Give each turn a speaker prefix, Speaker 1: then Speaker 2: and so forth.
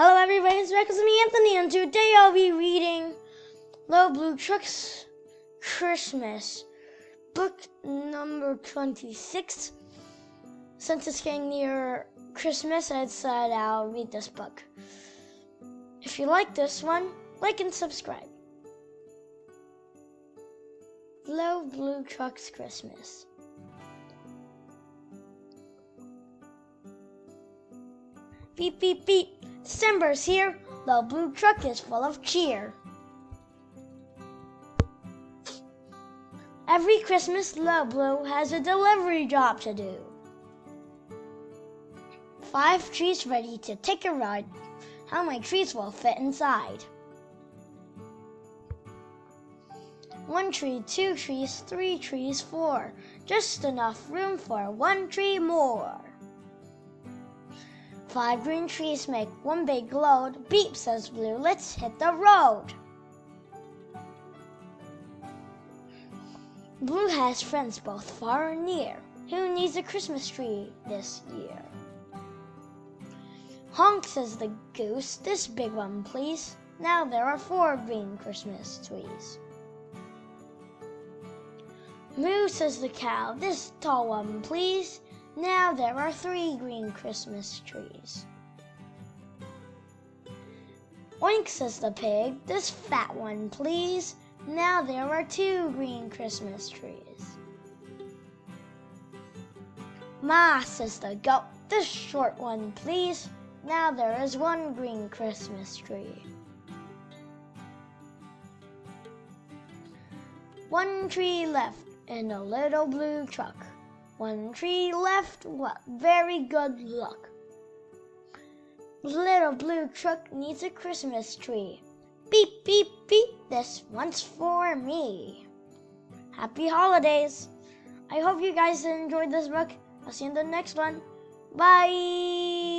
Speaker 1: Hello, everybody. It's with me, Anthony, and today I'll be reading Little Blue Truck's Christmas, book number 26. Since it's getting near Christmas, I decided I'll read this book. If you like this one, like and subscribe. Little Blue Truck's Christmas. Beep, beep, beep. December's here, the blue truck is full of cheer. Every Christmas, Low Blue has a delivery job to do. Five trees ready to take a ride. How many trees will fit inside? One tree, two trees, three trees, four. Just enough room for one tree more. Five green trees make one big load. Beep, says Blue, let's hit the road. Blue has friends both far and near. Who needs a Christmas tree this year? Honk, says the goose, this big one, please. Now there are four green Christmas trees. Moo, says the cow, this tall one, please. Now there are three green Christmas trees. Oink, says the pig, this fat one, please. Now there are two green Christmas trees. Ma, says the goat, this short one, please. Now there is one green Christmas tree. One tree left in a little blue truck. One tree left, what very good luck. Little blue truck needs a Christmas tree. Beep, beep, beep, this one's for me. Happy holidays. I hope you guys enjoyed this book. I'll see you in the next one. Bye.